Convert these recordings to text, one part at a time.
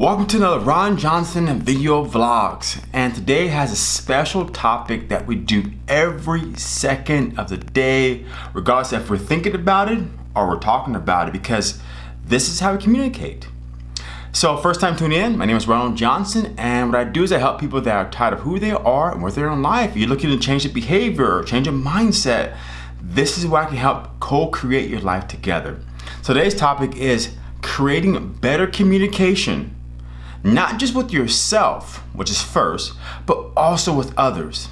Welcome to another Ron Johnson video vlogs and today has a special topic that we do every second of the day regardless if we're thinking about it or we're talking about it because this is how we communicate. So first time tuning in, my name is Ronald Johnson and what I do is I help people that are tired of who they are and where they're in life. You're looking to change the behavior, change a mindset. This is where I can help co-create your life together. So today's topic is creating better communication not just with yourself, which is first, but also with others.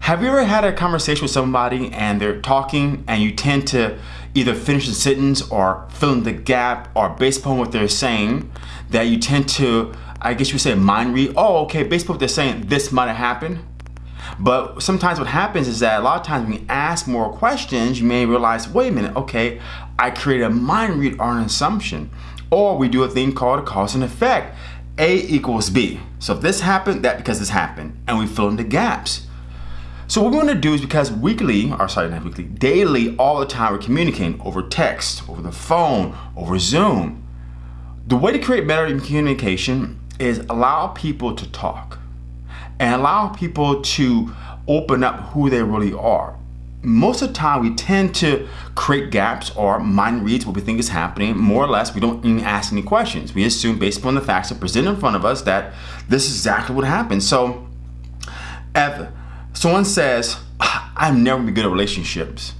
Have you ever had a conversation with somebody and they're talking and you tend to either finish the sentence or fill in the gap or based upon what they're saying that you tend to, I guess you would say mind read, oh okay, based upon what they're saying, this might have happened. But sometimes what happens is that a lot of times when you ask more questions, you may realize, wait a minute, okay, I created a mind read or an assumption. Or we do a thing called a cause and effect. A equals B. So if this happened, that because this happened, and we fill in the gaps. So what we want to do is because weekly, or sorry, not weekly, daily, all the time we're communicating over text, over the phone, over Zoom. The way to create better communication is allow people to talk and allow people to open up who they really are most of the time we tend to create gaps or mind reads what we think is happening. More or less we don't even ask any questions. We assume based upon the facts that present in front of us that this is exactly what happened. So if someone says ah, i'm never be good at relationships.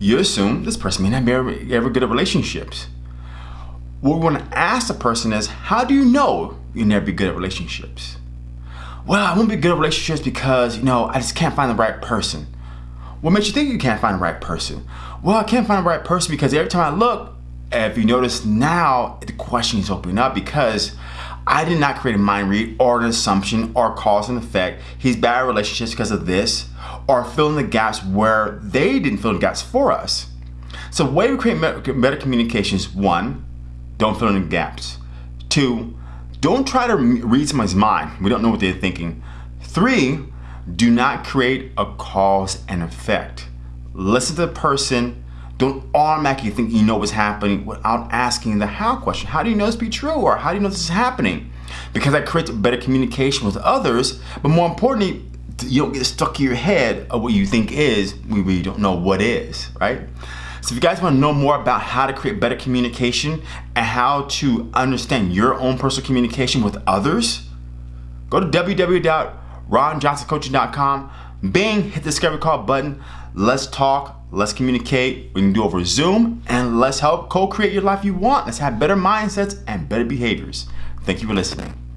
You assume this person may not be ever, ever good at relationships. What we want to ask the person is how do you know you never be good at relationships? Well i won't be good at relationships because you know i just can't find the right person what makes you think you can't find the right person? Well, I can't find the right person because every time I look, if you notice now, the question is opening up because I did not create a mind read or an assumption or cause and effect. He's bad at relationships because of this or fill in the gaps where they didn't fill in the gaps for us. So the way we create better communications, one, don't fill in the gaps. Two, don't try to read someone's mind. We don't know what they're thinking. Three, do not create a cause and effect. Listen to the person. Don't automatically think you know what's happening without asking the how question. How do you know this to be true? Or how do you know this is happening? Because that creates better communication with others. But more importantly, you don't get stuck in your head of what you think is when we don't know what is, right? So if you guys want to know more about how to create better communication and how to understand your own personal communication with others, go to www ronjohnsoncoaching.com. Bing, hit the discovery call button. Let's talk, let's communicate. We can do over Zoom and let's help co-create your life you want. Let's have better mindsets and better behaviors. Thank you for listening.